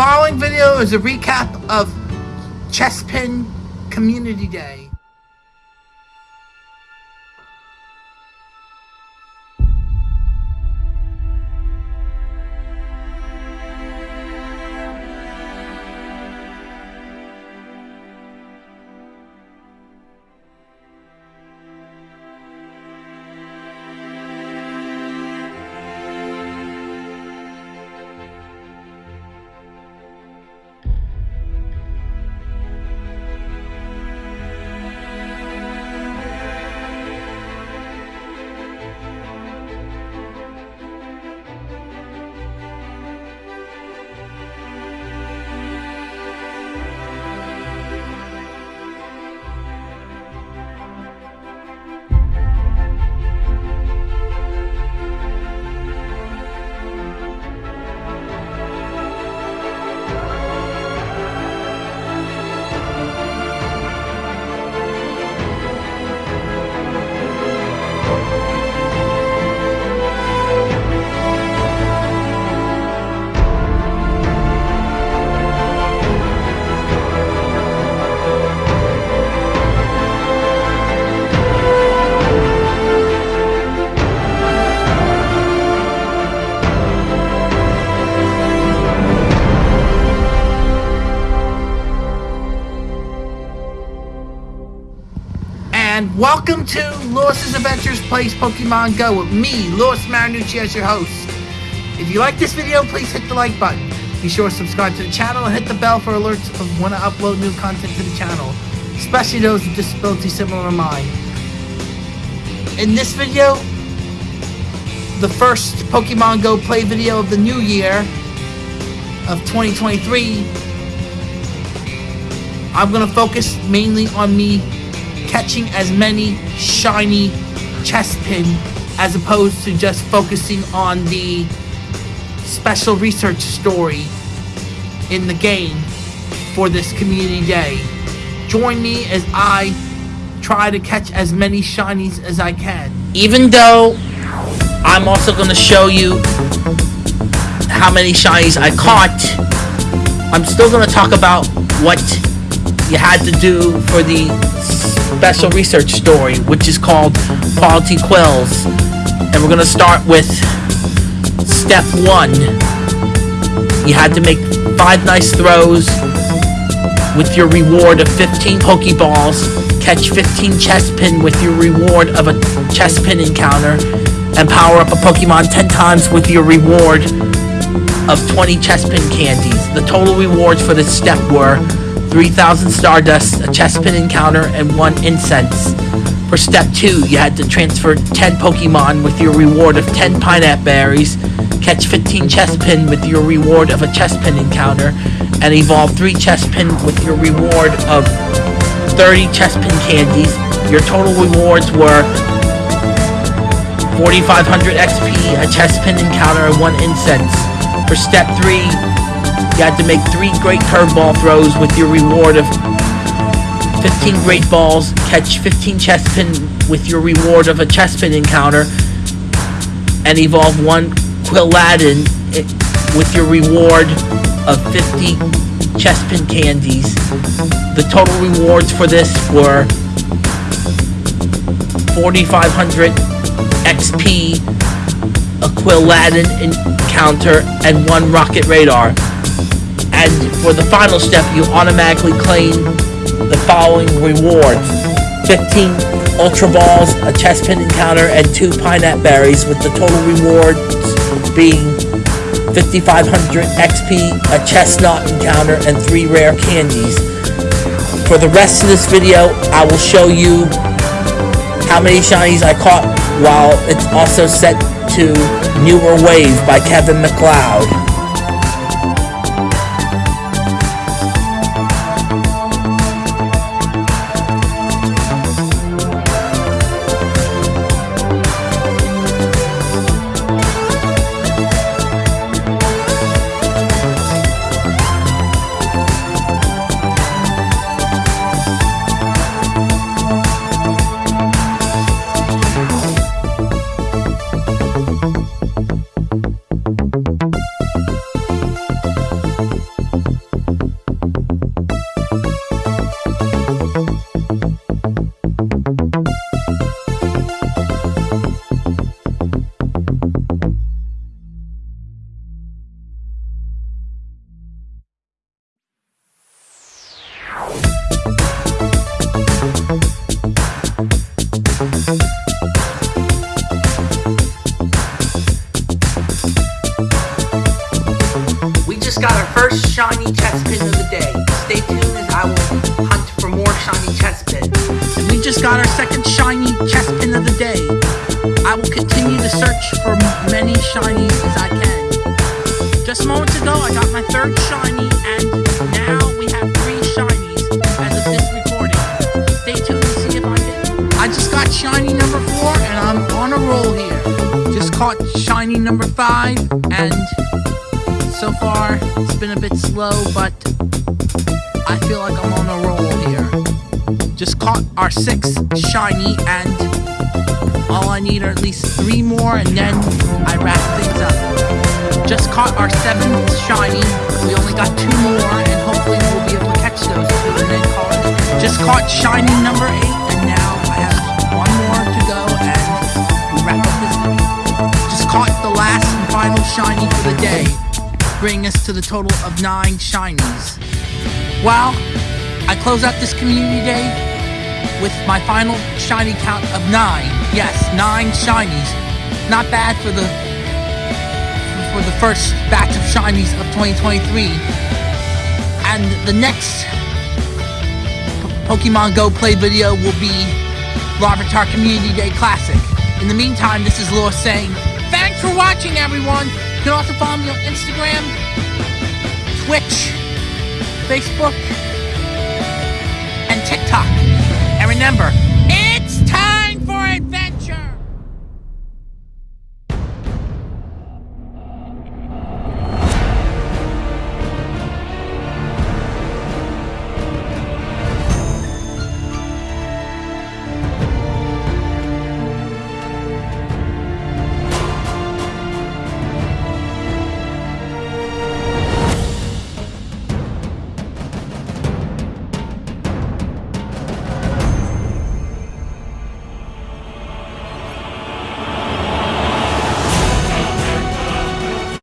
following video is a recap of Chespin Community Day. Welcome to Lewis's Adventures Plays Pokemon Go with me, Lewis Marinucci, as your host. If you like this video, please hit the like button. Be sure to subscribe to the channel and hit the bell for alerts of when I upload new content to the channel, especially those with disabilities similar to mine. In this video, the first Pokemon Go play video of the new year of 2023, I'm going to focus mainly on me catching as many shiny Chespin as opposed to just focusing on the special research story in the game for this community day. Join me as I try to catch as many shinies as I can. Even though I'm also going to show you how many shinies I caught, I'm still going to talk about what you had to do for the special research story, which is called Quality Quills. And we're going to start with step one. You had to make five nice throws with your reward of 15 Pokeballs, catch 15 Chespin with your reward of a Chespin encounter, and power up a Pokemon 10 times with your reward of 20 Chespin candies. The total rewards for this step were 3,000 Stardust, a Chespin encounter, and 1 Incense. For step 2, you had to transfer 10 Pokemon with your reward of 10 Pineapple Berries, catch 15 Chespin with your reward of a Chespin encounter, and evolve 3 Chespin with your reward of 30 Chespin candies. Your total rewards were 4,500 XP, a Chespin encounter, and 1 Incense. For step 3, you had to make three great curveball throws with your reward of 15 great balls, catch 15 Chespin with your reward of a Chespin encounter, and evolve one Quilladin with your reward of 50 Chespin candies. The total rewards for this were 4,500 XP, a Quilladin encounter, and one Rocket Radar. And for the final step, you automatically claim the following rewards. 15 Ultra Balls, a Chespin encounter, and 2 Pineapple Berries, with the total rewards being 5500 XP, a Chestnut encounter, and 3 rare candies. For the rest of this video, I will show you how many shinies I caught while it's also set to Newer Wave by Kevin MacLeod. Chest pin of the day. Stay tuned as I will hunt for more shiny Chespins. And we just got our second shiny chest pin of the day. I will continue to search for many shinies as I can. Just moments ago, I got my third shiny, and now we have three shinies as of this recording. Stay tuned to see if I get. I just got shiny number four, and I'm on a roll here. Just caught shiny number five, and so far it's been a bit slow, but I feel like I'm on a roll here. Just caught our sixth shiny, and all I need are at least three more, and then I wrap things up. Just caught our seventh shiny. We only got two more, and hopefully we'll be able to catch those. Just caught shiny number eight, bringing us to the total of nine shinies. Well, I close out this community day with my final shiny count of nine. Yes, nine shinies. Not bad for the for the first batch of shinies of 2023. And the next Pokemon Go play video will be Larvitar Community Day Classic. In the meantime, this is Lewis saying, thanks for watching, everyone. You can also follow me on Instagram, Twitch, Facebook, and TikTok. And remember,